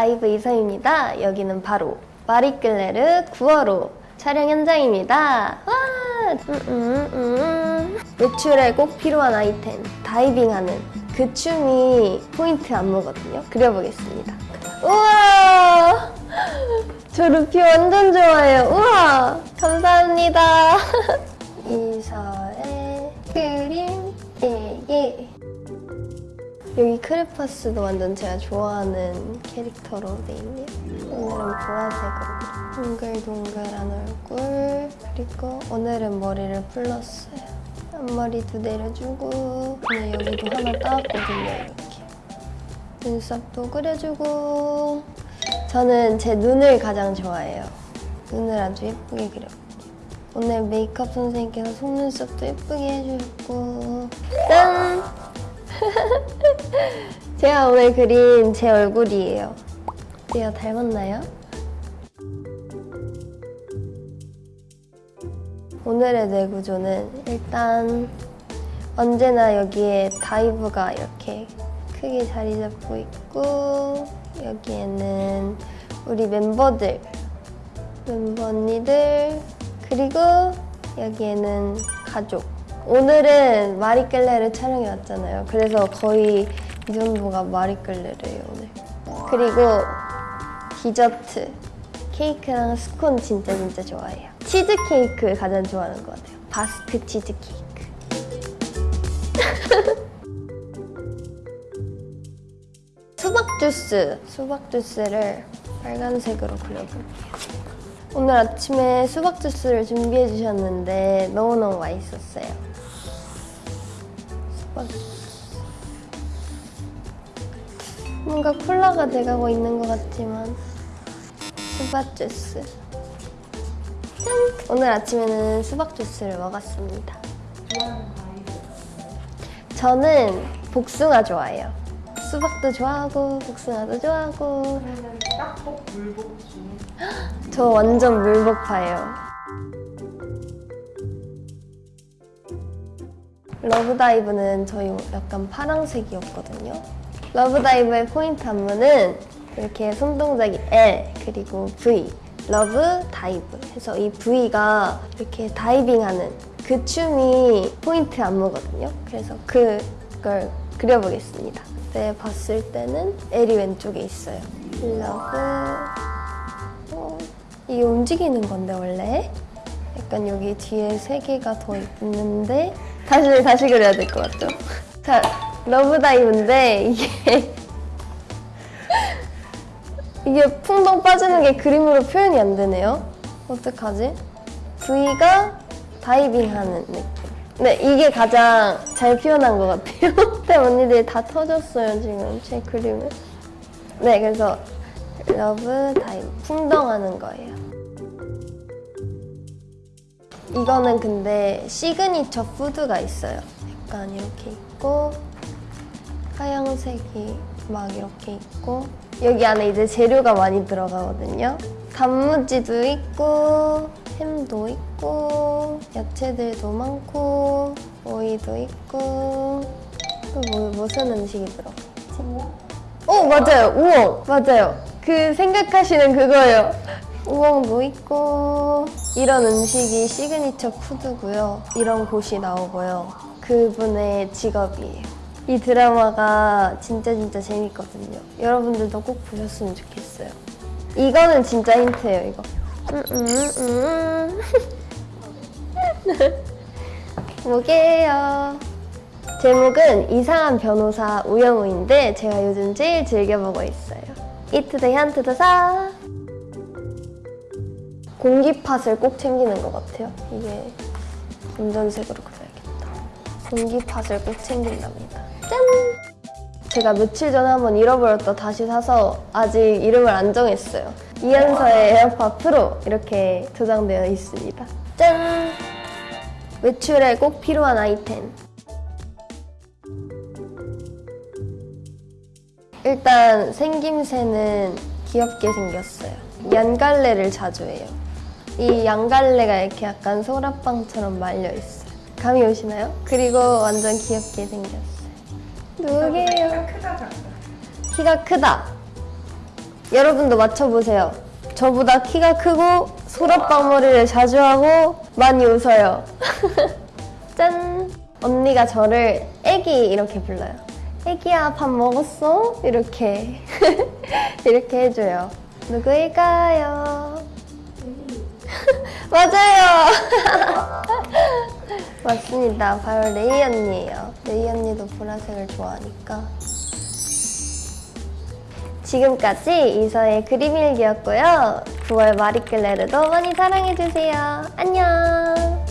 아이브 이서입니다. 여기는 바로 마리끌레르 9월호 촬영 현장입니다. 와! 음, 음, 음. 외출에 꼭 필요한 아이템 다이빙하는 그 춤이 포인트 안무거든요. 그려보겠습니다. 우와! 저 루피 완전 좋아해요. 우와! 감사합니다. 여기 크레파스도 완전 제가 좋아하는 캐릭터로 돼 있네요. 오늘은 보라색으로 동글동글한 얼굴 그리고 오늘은 머리를 풀렀어요. 앞머리도 내려주고 오늘 여기도 하나 따왔거든요. 이렇게 눈썹도 그려주고 저는 제 눈을 가장 좋아해요. 눈을 아주 예쁘게 그렸고 오늘 메이크업 선생님께서 속눈썹도 예쁘게 해주셨고 제가 오늘 그린 제 얼굴이에요. 제가 닮았나요? 오늘의 뇌구조는 일단 언제나 여기에 다이브가 이렇게 크게 자리 잡고 있고 여기에는 우리 멤버들 멤버 언니들 그리고 여기에는 가족 오늘은 마리끌레르 촬영이 왔잖아요 그래서 거의 이 정도가 마리끌레르예요 오늘. 그리고 디저트. 케이크랑 스콘 진짜 진짜 좋아해요. 치즈 케이크 가장 좋아하는 것 같아요. 바스크 치즈 케이크. 수박 주스. 수박 주스를 빨간색으로 그려볼게요. 오늘 아침에 수박 주스를 준비해 주셨는데 너무너무 맛있었어요. 수박 주스. 뭔가 콜라가 돼가고 있는 것 같지만 수박 주스. 짠! 오늘 아침에는 수박 주스를 먹었습니다. 저는 복숭아 좋아해요. 수박도 좋아하고 복숭아도 좋아하고 딱복 물복 중에 저 완전 물복파예요. love dive는 저희 약간 파랑색이었거든요. love dive의 포인트 안무는 이렇게 손동작이 L 그리고 V love dive 해서 이 V가 이렇게 다이빙하는 그 춤이 포인트 안무거든요. 그래서 그걸 그려보겠습니다. 그때 봤을 때는 L이 왼쪽에 있어요. love 어, 이게 움직이는 건데 원래 약간 여기 뒤에 세 개가 더 있는데 다시 다시 그려야 될 것 같죠? 자 love dive인데 이게 이게 풍덩 빠지는 게 그림으로 표현이 안 되네요. 어떡하지? V가 다이빙하는 느낌. 네, 이게 가장 잘 표현한 것 같아요. 근데 언니들이 다 터졌어요, 지금 제 그림을. 네, 그래서 love dive 풍덩하는 거예요. 이거는 근데 signature food가 있어요. 약간 이렇게 있고 하얀색이 막 이렇게 있고 여기 안에 이제 재료가 많이 들어가거든요. 단무지도 있고 햄도 있고 야채들도 많고 오이도 있고. 또 뭐, 무슨 음식이 들어가지? 어 맞아요. 우엉. 맞아요. 그 생각하시는 그거예요. 우엉도 있고 이런 음식이 signature food고요. 이런 곳이 나오고요. 그분의 직업이에요 이 드라마가 진짜 진짜 재밌거든요 여러분들도 꼭 보셨으면 좋겠어요 이거는 진짜 힌트예요 이거 음, 음, 음. 뭐게요 제목은 이상한 변호사 우영우인데 제가 요즘 제일 즐겨보고 있어요. 이트더 현트더 사 공기팟을 꼭 챙기는 것 같아요. 이게 검정색으로 그려야겠다. 공기팟을 꼭 챙긴답니다. 짠! 제가 며칠 전에 한번 잃어버렸다 다시 사서 아직 이름을 안 정했어요. 이현서의 에어팟 프로 이렇게 저장되어 있습니다. 짠! 외출에 꼭 필요한 아이템. 일단 생김새는 귀엽게 생겼어요. 양갈래를 자주 해요. 이 양갈래가 이렇게 약간 소라빵처럼 말려 있어요. 감이 오시나요? 그리고 완전 귀엽게 생겼어요. 작다 키가 크다. 여러분도 맞춰보세요. 저보다 키가 크고 소라빵머리를 자주 하고 많이 웃어요. 짠! 언니가 저를 애기 이렇게 불러요. 애기야 밥 먹었어? 이렇게 이렇게 해줘요. 누구일까요? 맞아요. 맞습니다. 바로 레이 언니예요. 레이 언니도 보라색을 좋아하니까. 지금까지 이서의 그림 일기였고요. 9월 마리끌레르도 많이 사랑해주세요. 안녕!